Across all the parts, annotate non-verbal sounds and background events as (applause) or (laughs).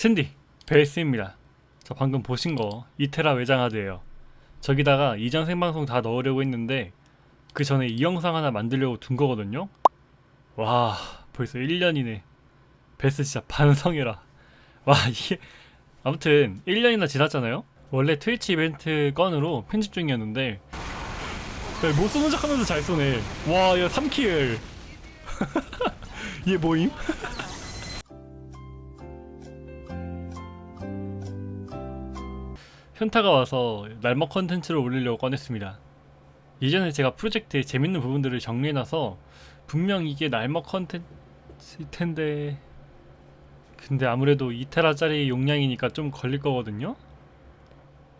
스탠디 베이스입니다. 저 방금 보신 거 2테라 외장하드예요. 저기다가 이전 생방송 다 넣으려고 했는데 그 전에 이 영상 하나 만들려고 둔 거거든요. 와 벌써 1년이네. 베스 진짜 반성해라. 와 이게 아무튼 1년이나 지났잖아요? 원래 트위치 이벤트 건으로 편집 중이었는데 야, 못 쏘는 척 하면서 잘 쏘네. 와야 3 kill. 얘 뭐임? (laughs) 현타가 와서 날먹 컨텐츠를 올리려고 꺼냈습니다. 예전에 제가 프로젝트의 재밌는 부분들을 정리해놔서 분명 이게 날먹 컨텐츠일 텐데 근데 아무래도 2테라짜리 용량이니까 좀 걸릴 거거든요?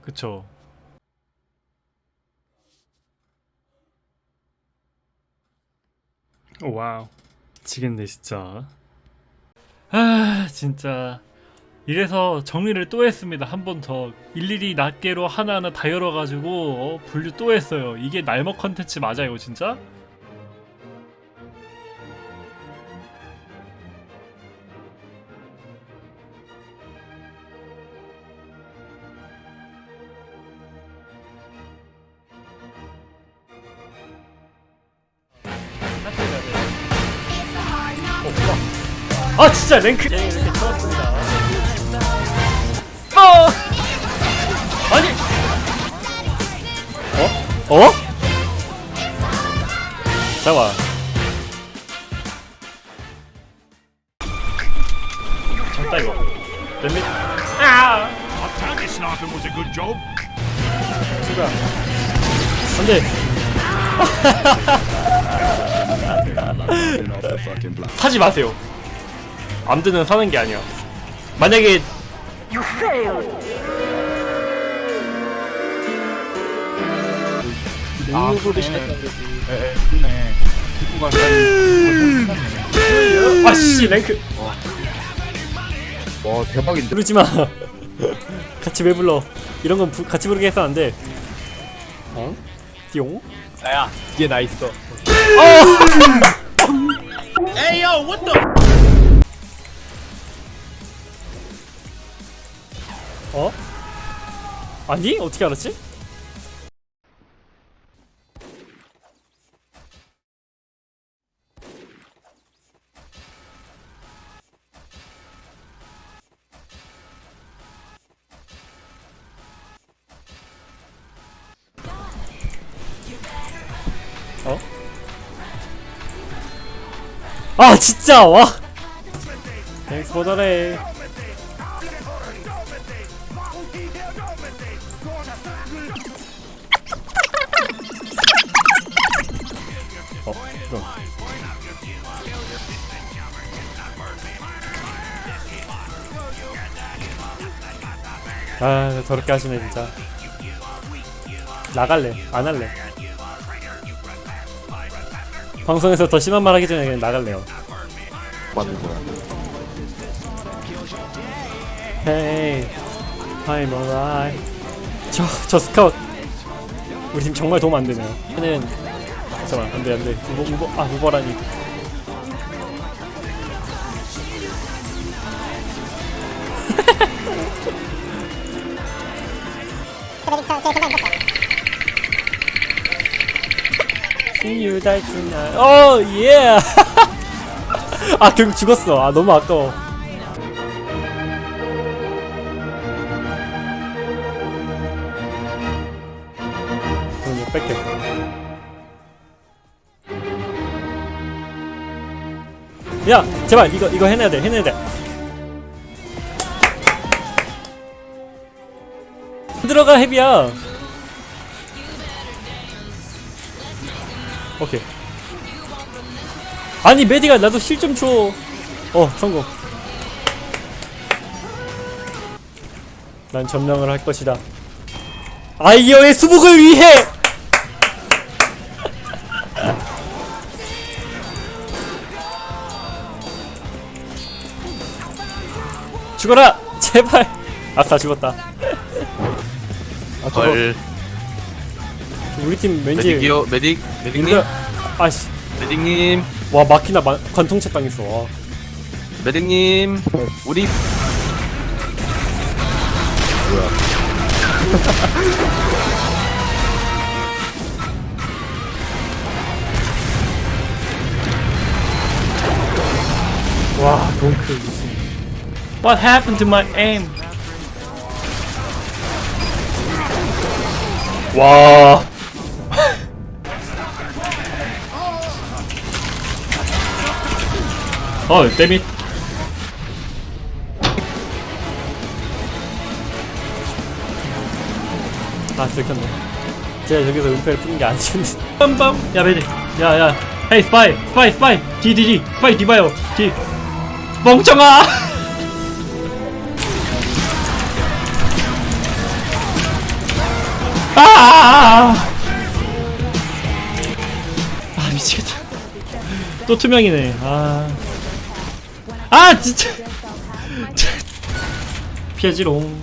그쵸? 오, wow 미치겠네 진짜 아 진짜 이래서 정리를 또 했습니다. 한 번 더. 일일이 낱개로 하나하나 다 열어가지고 어, 분류 또 했어요. 이게 날먹 컨텐츠 맞아요 진짜? 어, 아 진짜 랭크 어? 어? 잠깐만 잠깐 이거 lemmy 아. 친구야 안돼 (laughs) 사지 마세요 암드는 사는 게 아니야 만약에 아, 거지. 에, 네. 기부가 아씨 랭크 와 대박인데. 부르지 마 (laughs) 같이 왜 불러 이런 건 부, 같이 부르게 해서 안 돼 어? 띠용? 나야 뒤에 나 있어. 어? (laughs) 아니? 어떻게 알았지? 아 진짜 와! 보더래 어, 그럼. 아, 더럽게 하시네, 진짜. 나갈래. 안 할래. 방송에서 더 심한 말 하기 전에 그냥 나갈래요. 맞는 거야. Hey, I'm alright. 저, 저 스카웃. 우리 팀 정말 도움 안 되네요. 얘는 잠깐만, 안 돼, 안 돼. 우버, 우버, 아, 우버라니. Die tonight. 어, 예. (laughs) 아, 결국 죽었어. 아, 너무 아까워. 이거 뺄게. 야, 제발 이거 이거 해내야 돼. 해내야 돼. 들어가 헤비야. 오케이. 아니 메디가 나도 실 좀 줘. 어 성공. 난 점령을 할 것이다. 아이어의 수복을 위해! (laughs) 죽어라! 제발! 아싸 죽었다. (laughs) 아 헐 우리 팀 왠지 메딕이요? 메딕? 메딕님? 아씨. 메딕님? 와 마키나 마, 관통채 당했어. 와. 메딕님? 우리 (laughs) 와 동크. 무슨 What happened to my aim? 와 어, 데밋 아, 들켰네. 제가 저기서 은폐를 푸는 게 아니었는데. 빰빰! 야, 베리. 야, 야. hey, 스파이! 스파이, 스파이! 뒤, 뒤, 뒤! 스파이, 뒤 봐요! 뒤! 멍청아! 아! 아, 미치겠다. 또 투명이네. 아. 아, 진짜! 피하지롱.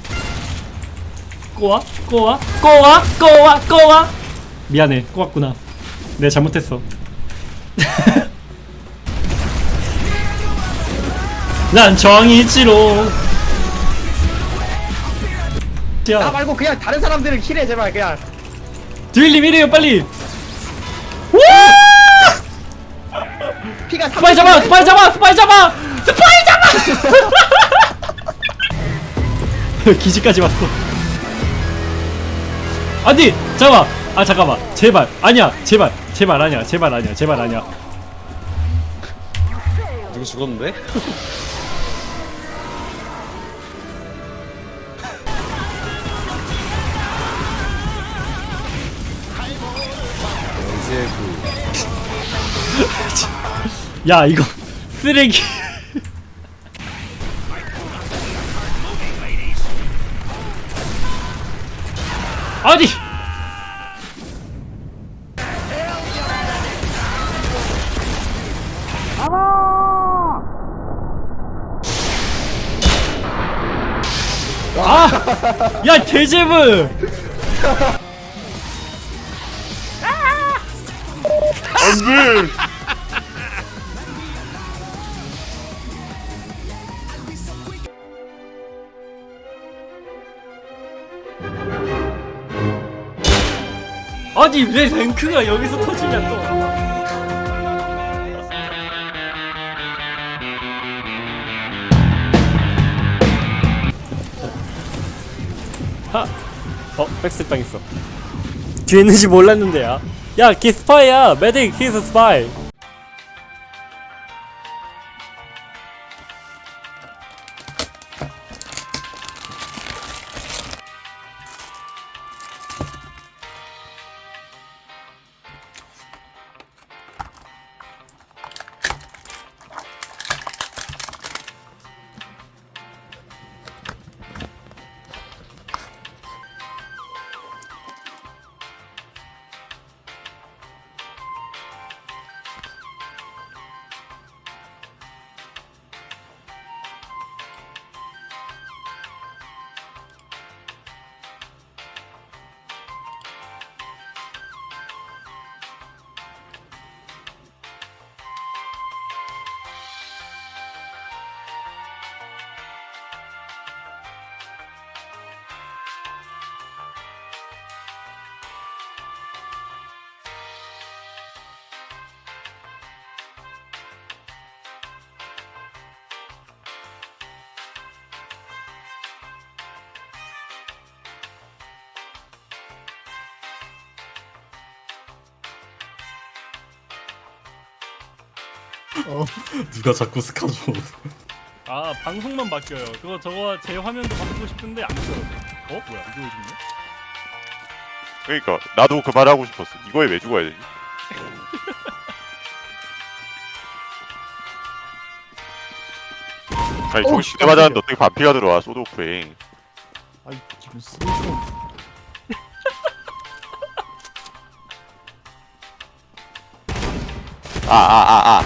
꼬아? 꼬아? 꼬아? 꼬아? 꼬아? 미안해 꼬았구나 내가 잘못했어 (laughs) 난 정이지로 나야 말고 그냥 다른 사람들을 킬해 제발 그냥 드윌님 이래요 빨리 와 피가 스파이 잡아 스파이 잡아 스파이 잡아 스파이 잡아 (laughs) 기지까지 왔어. 아니 잠깐만. 아 잠깐만. 제발. 아니야. 제발. 제발 아니야. 제발 아니야. 제발 아니야. 누구 죽었는데? (laughs) 야 이거 쓰레기 아니 아! 야 대제브! 안 돼. 아니 왜 랭크가 여기서 터지냐 또 하! 어? 백스 당했어 뒤에 있는지 몰랐는데 야 야, 걔 스파이야! 메딕, he's a spy! 누가 자꾸 스카줘 아, 방송만 바뀌어요. 그거 저거 제 화면도 바꾸고 싶은데 안 돼요. 어? 뭐야, 이거 왜 죽네? 그러니까 나도 그 말 하고 싶었어. 이거에 왜 죽어야 되지? (laughs) 아니 저기 두대 맞았는데 어떻게 반피가 들어와 소드오프에 아이 지금 쓰레기 아아아아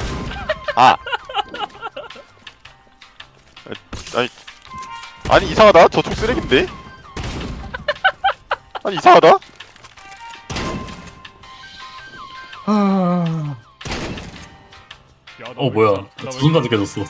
아. 아니 아니 이상하다? 저쪽 쓰레기인데? 아니 이상하다? 아... 어왜 뭐야. 진짜- 나왜 두 순간 느껴졌어